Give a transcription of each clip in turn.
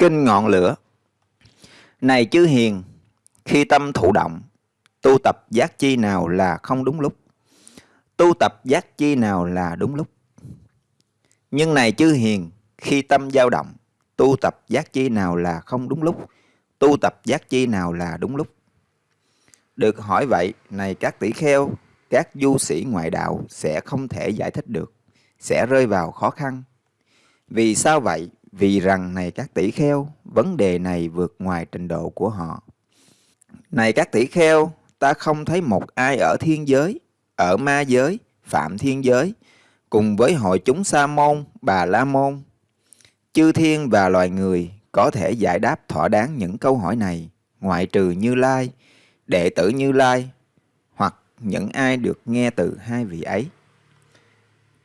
Kinh ngọn lửa Này chư hiền, khi tâm thụ động, tu tập giác chi nào là không đúng lúc? Tu tập giác chi nào là đúng lúc? Nhưng này chư hiền, khi tâm dao động, tu tập giác chi nào là không đúng lúc? Tu tập giác chi nào là đúng lúc? Được hỏi vậy, này các tỷ kheo, các du sĩ ngoại đạo sẽ không thể giải thích được, sẽ rơi vào khó khăn. Vì sao vậy? Vì rằng này các tỷ kheo, vấn đề này vượt ngoài trình độ của họ. Này các tỷ kheo, ta không thấy một ai ở thiên giới, ở ma giới, phạm thiên giới, cùng với hội chúng Sa môn, Bà La môn, chư thiên và loài người có thể giải đáp thỏa đáng những câu hỏi này, ngoại trừ Như Lai, đệ tử Như Lai, hoặc những ai được nghe từ hai vị ấy.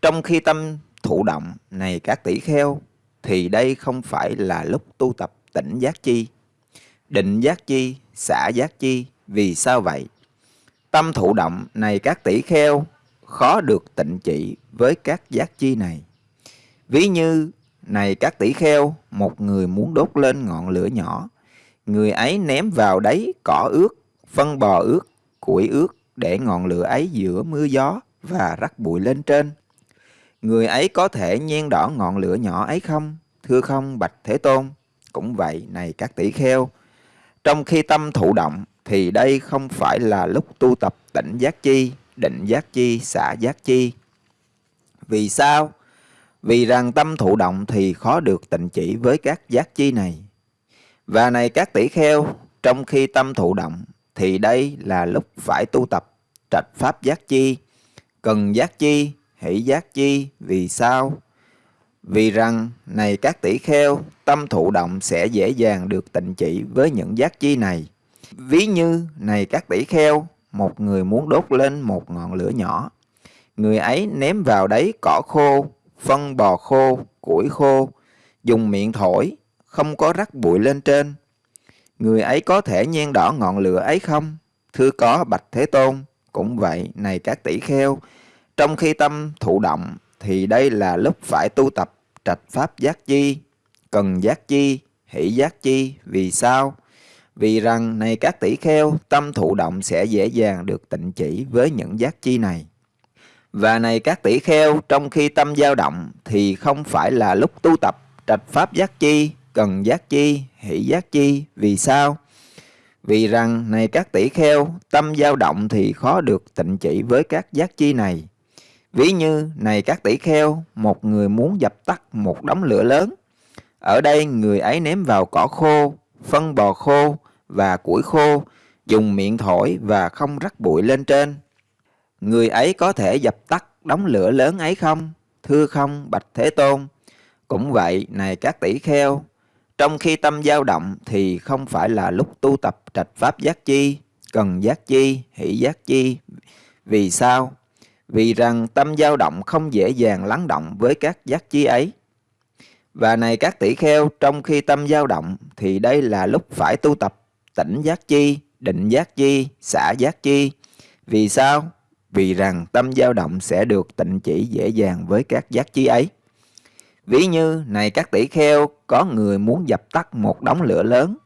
Trong khi tâm thụ động này các tỷ kheo, thì đây không phải là lúc tu tập tỉnh giác chi, định giác chi, xả giác chi. Vì sao vậy? Tâm thụ động này các tỷ kheo khó được tịnh chỉ với các giác chi này. Ví như này các tỷ kheo, một người muốn đốt lên ngọn lửa nhỏ, người ấy ném vào đấy cỏ ướt, phân bò ướt, củi ướt để ngọn lửa ấy giữa mưa gió và rắc bụi lên trên. Người ấy có thể nhen đỏ ngọn lửa nhỏ ấy không? Thưa không, Bạch Thế Tôn. Cũng vậy, này các tỷ kheo. Trong khi tâm thụ động, thì đây không phải là lúc tu tập tỉnh giác chi, định giác chi, xả giác chi. Vì sao? Vì rằng tâm thụ động thì khó được tịnh chỉ với các giác chi này. Và này các tỷ kheo, trong khi tâm thụ động, thì đây là lúc phải tu tập trạch pháp giác chi, cần giác chi, hỷ giác chi. Vì sao? Vì rằng, này các tỷ kheo, tâm thụ động sẽ dễ dàng được tịnh chỉ với những giác chi này. Ví như, này các tỷ kheo, một người muốn đốt lên một ngọn lửa nhỏ. Người ấy ném vào đấy cỏ khô, phân bò khô, củi khô, dùng miệng thổi, không có rắc bụi lên trên. Người ấy có thể nhen đỏ ngọn lửa ấy không? Thưa có Bạch Thế Tôn, cũng vậy, này các tỷ kheo, trong khi tâm thụ động thì đây là lúc phải tu tập trạch pháp giác chi, cần giác chi, hỷ giác chi. Vì sao? Vì rằng này các tỷ kheo, tâm thụ động sẽ dễ dàng được tịnh chỉ với những giác chi này. Và này các tỷ kheo, trong khi tâm dao động thì không phải là lúc tu tập trạch pháp giác chi, cần giác chi, hỷ giác chi. Vì sao? Vì rằng này các tỷ kheo, tâm dao động thì khó được tịnh chỉ với các giác chi này. Ví như, này các tỷ kheo, một người muốn dập tắt một đống lửa lớn. Ở đây người ấy ném vào cỏ khô, phân bò khô và củi khô, dùng miệng thổi và không rắc bụi lên trên. Người ấy có thể dập tắt đống lửa lớn ấy không? Thưa không, Bạch Thế Tôn. Cũng vậy, này các tỷ kheo, trong khi tâm dao động thì không phải là lúc tu tập trạch pháp giác chi, cần giác chi, hỷ giác chi. Vì sao? Vì rằng tâm dao động không dễ dàng lắng động với các giác chi ấy. Và này các tỷ kheo, trong khi tâm dao động thì đây là lúc phải tu tập tỉnh giác chi, định giác chi, xả giác chi. Vì sao? Vì rằng tâm dao động sẽ được tịnh chỉ dễ dàng với các giác chi ấy. Ví như, này các tỷ kheo, có người muốn dập tắt một đống lửa lớn.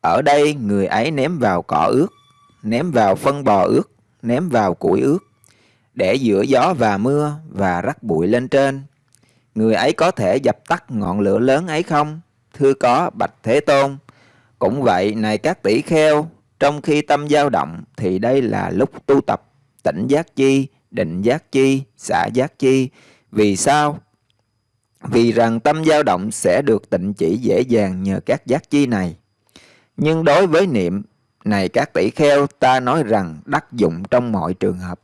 Ở đây, người ấy ném vào cỏ ướt, ném vào phân bò ướt, ném vào củi ướt để giữa gió và mưa và rắc bụi lên trên. Người ấy có thể dập tắt ngọn lửa lớn ấy không? Thưa có, Bạch Thế Tôn. Cũng vậy, này các tỷ kheo, trong khi tâm dao động thì đây là lúc tu tập tỉnh giác chi, định giác chi, xả giác chi. Vì sao? Vì rằng tâm dao động sẽ được tịnh chỉ dễ dàng nhờ các giác chi này. Nhưng đối với niệm, này các tỷ kheo, ta nói rằng đắc dụng trong mọi trường hợp